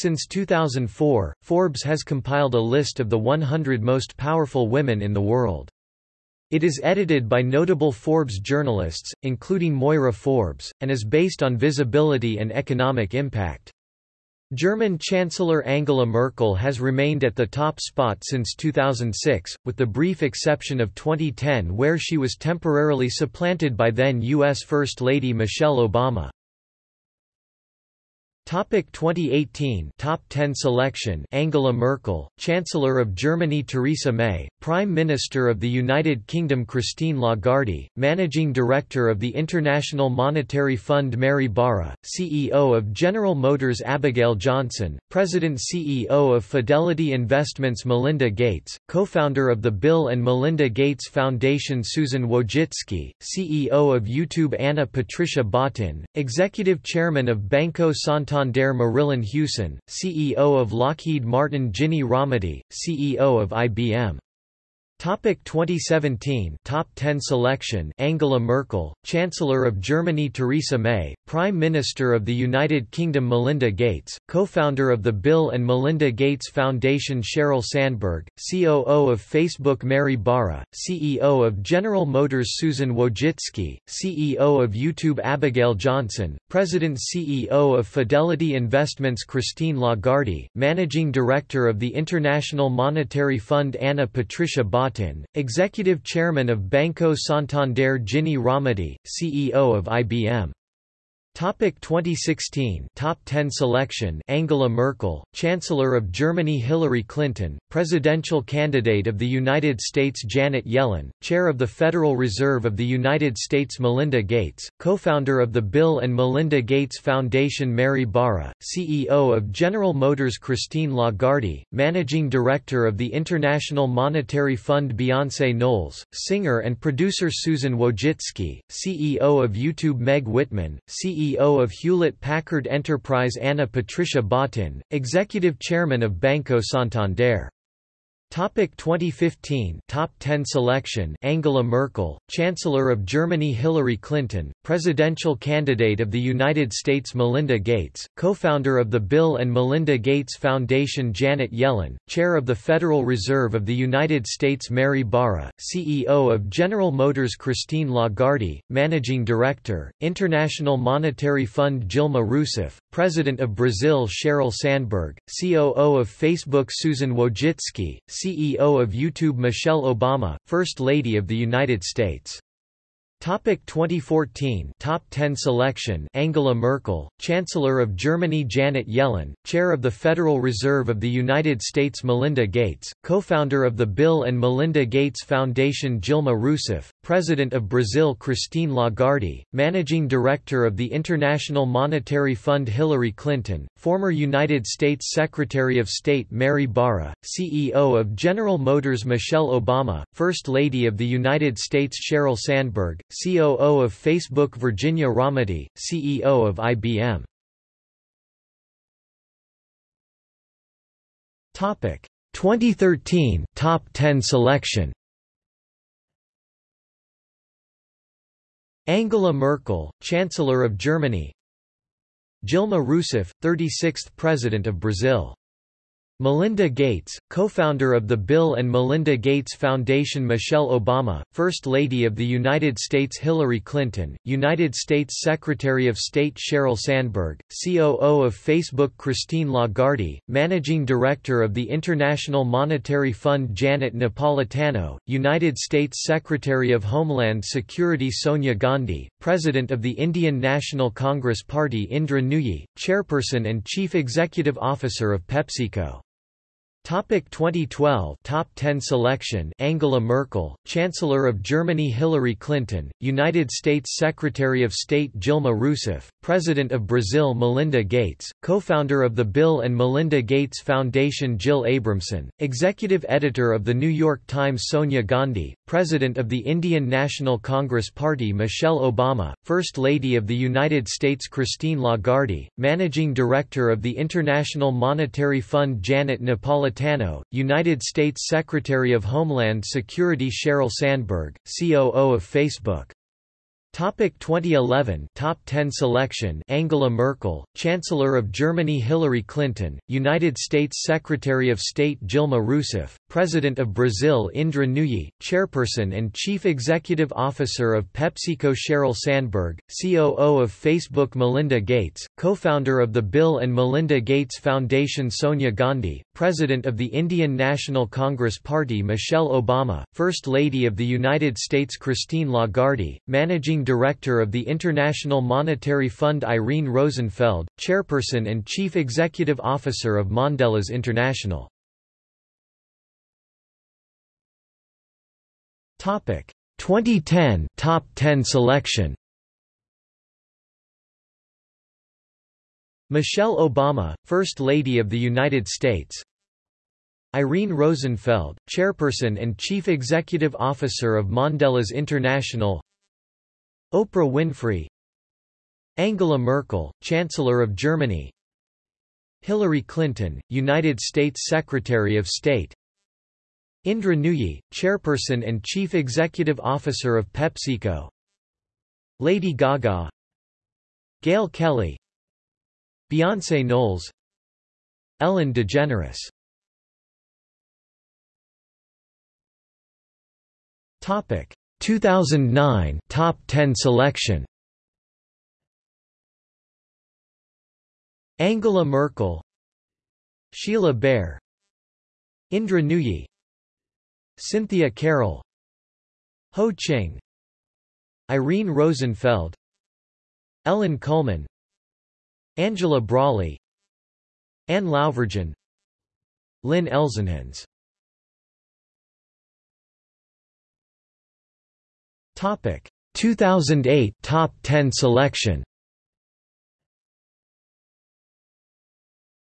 Since 2004, Forbes has compiled a list of the 100 most powerful women in the world. It is edited by notable Forbes journalists, including Moira Forbes, and is based on visibility and economic impact. German Chancellor Angela Merkel has remained at the top spot since 2006, with the brief exception of 2010 where she was temporarily supplanted by then U.S. First Lady Michelle Obama. Topic 2018 Top 10 selection Angela Merkel, Chancellor of Germany Theresa May, Prime Minister of the United Kingdom Christine Lagarde, Managing Director of the International Monetary Fund Mary Barra, CEO of General Motors Abigail Johnson, President CEO of Fidelity Investments Melinda Gates, co-founder of the Bill and Melinda Gates Foundation Susan Wojcicki, CEO of YouTube Anna Patricia Botin, Executive Chairman of Banco Santander Santander Marillyn Hewson, CEO of Lockheed Martin Ginny Rometty, CEO of IBM. Topic 2017 Top 10 selection. Angela Merkel, Chancellor of Germany Theresa May, Prime Minister of the United Kingdom Melinda Gates, co-founder of the Bill and Melinda Gates Foundation Sheryl Sandberg, COO of Facebook Mary Barra, CEO of General Motors Susan Wojcicki, CEO of YouTube Abigail Johnson, President CEO of Fidelity Investments Christine Lagarde, Managing Director of the International Monetary Fund Anna Patricia Botin Executive Chairman of Banco Santander Ginny Rometty, CEO of IBM. Topic 2016 Top 10 selection. Angela Merkel, Chancellor of Germany. Hillary Clinton, Presidential candidate of the United States. Janet Yellen, Chair of the Federal Reserve of the United States. Melinda Gates, co-founder of the Bill and Melinda Gates Foundation. Mary Barra, CEO of General Motors. Christine Lagarde, Managing Director of the International Monetary Fund. Beyoncé Knowles, singer and producer. Susan Wojcicki, CEO of YouTube. Meg Whitman, CEO CEO of Hewlett-Packard Enterprise Anna Patricia Botin, Executive Chairman of Banco Santander Topic 2015 Top 10 selection. Angela Merkel, Chancellor of Germany. Hillary Clinton, Presidential candidate of the United States. Melinda Gates, co-founder of the Bill and Melinda Gates Foundation. Janet Yellen, Chair of the Federal Reserve of the United States. Mary Barra, CEO of General Motors. Christine Lagarde, Managing Director, International Monetary Fund. Dilma Rousseff, President of Brazil. Sheryl Sandberg, COO of Facebook. Susan Wojcicki, CEO of YouTube Michelle Obama, First Lady of the United States. Topic 2014 Top 10 selection Angela Merkel, Chancellor of Germany Janet Yellen, Chair of the Federal Reserve of the United States Melinda Gates, co-founder of the Bill and Melinda Gates Foundation Dilma Rousseff, President of Brazil Christine Lagarde, Managing Director of the International Monetary Fund Hillary Clinton, former United States Secretary of State Mary Barra, CEO of General Motors Michelle Obama, First Lady of the United States Sheryl Sandberg, COO of Facebook Virginia Rometty, CEO of IBM. Topic 2013 Top 10 selection. Angela Merkel, Chancellor of Germany. Dilma Rousseff, 36th President of Brazil Melinda Gates, co-founder of the Bill and Melinda Gates Foundation Michelle Obama, First Lady of the United States Hillary Clinton, United States Secretary of State Sheryl Sandberg, COO of Facebook Christine Lagarde, Managing Director of the International Monetary Fund Janet Napolitano, United States Secretary of Homeland Security Sonia Gandhi, President of the Indian National Congress Party Indra Nooyi, Chairperson and Chief Executive Officer of PepsiCo. Topic 2012 Top 10 selection Angela Merkel, Chancellor of Germany Hillary Clinton, United States Secretary of State Dilma Rousseff, President of Brazil Melinda Gates, co-founder of the Bill and Melinda Gates Foundation Jill Abramson, Executive Editor of The New York Times Sonia Gandhi, President of the Indian National Congress Party Michelle Obama, First Lady of the United States Christine Lagarde, Managing Director of the International Monetary Fund Janet Napolitano Napolitano, United States Secretary of Homeland Security Sheryl Sandberg, COO of Facebook. Topic 2011 Top 10 selection Angela Merkel, Chancellor of Germany Hillary Clinton, United States Secretary of State Dilma Rousseff, President of Brazil Indra Nooyi, Chairperson and Chief Executive Officer of PepsiCo Sheryl Sandberg, COO of Facebook Melinda Gates, co-founder of the Bill and Melinda Gates Foundation Sonia Gandhi, President of the Indian National Congress Party Michelle Obama, First Lady of the United States Christine Lagarde, Managing Director of the International Monetary Fund Irene Rosenfeld, Chairperson and Chief Executive Officer of Mondelez International. Topic. 2010 Top 10 selection. Michelle Obama, First Lady of the United States. Irene Rosenfeld, Chairperson and Chief Executive Officer of Mondelez International. Oprah Winfrey. Angela Merkel, Chancellor of Germany. Hillary Clinton, United States Secretary of State Indra Nooyi, Chairperson and Chief Executive Officer of PepsiCo. Lady Gaga. Gail Kelly. Beyoncé Knowles. Ellen DeGeneres. Topic. 2009 Top 10 selection. Angela Merkel. Sheila Bair Indra Nooyi Cynthia Carroll Ho Ching Irene Rosenfeld Ellen Kullman Angela Braly Anne Lauvergeon Lynn Elsenhans Topic. 2008 Top 10 selection.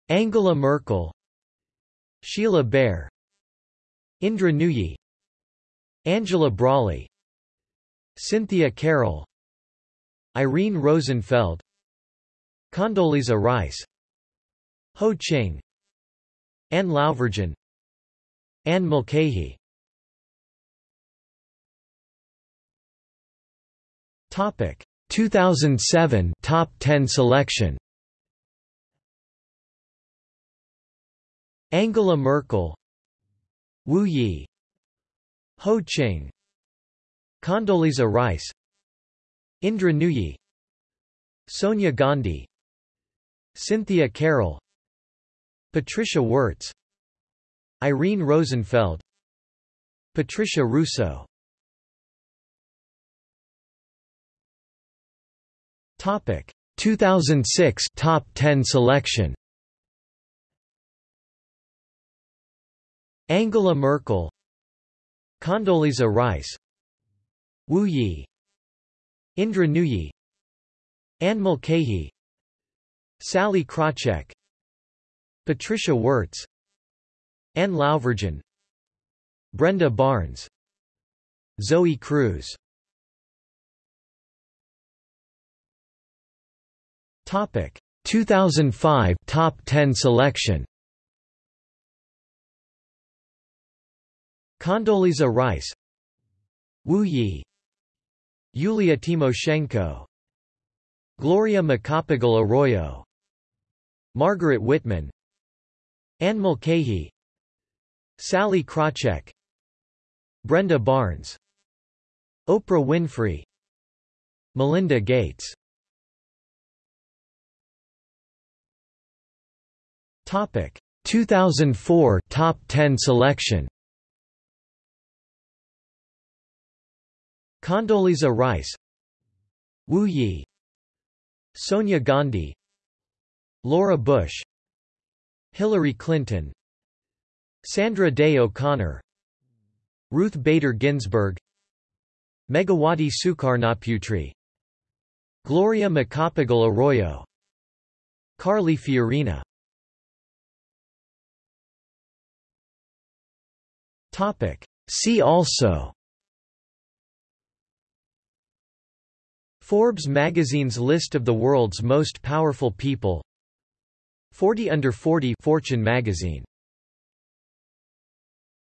Angela Merkel Sheila Bair Indra Nooyi Angela Braly Cynthia Carroll Irene Rosenfeld Condoleezza Rice Ho Ching Anne Lauvergeon Anne Mulcahy. Topic. 2007 Top 10 selection. Angela Merkel Wu Yi Ho Ching Condoleezza Rice Indra Nooyi Sonia Gandhi Cynthia Carroll Patricia Woertz Irene Rosenfeld Patricia Russo. Topic. 2006 Top 10 selection Angela Merkel Condoleezza Rice Wu Yi Indra Nooyi Anne Mulcahy Sallie Krawcheck Patricia Woertz Anne Lauvergeon Brenda Barnes Zoe Cruz. Topic. 2005 Top 10 selection Condoleezza Rice. Wu Yi Yulia Tymoshenko Gloria Macapagal Arroyo. Margaret Whitman. Anne Mulcahy. Sallie Krawcheck. Brenda Barnes. Oprah Winfrey. Melinda Gates. Topic. 2004 Top 10 selection Condoleezza Rice Wu Yi Sonia Gandhi Laura Bush Hillary Clinton Sandra Day O'Connor Ruth Bader Ginsburg Megawati Sukarnoputri Gloria Macapagal Arroyo Carly Fiorina Topic. See also Forbes magazine's list of the world's most powerful people. 40 under 40 Fortune magazine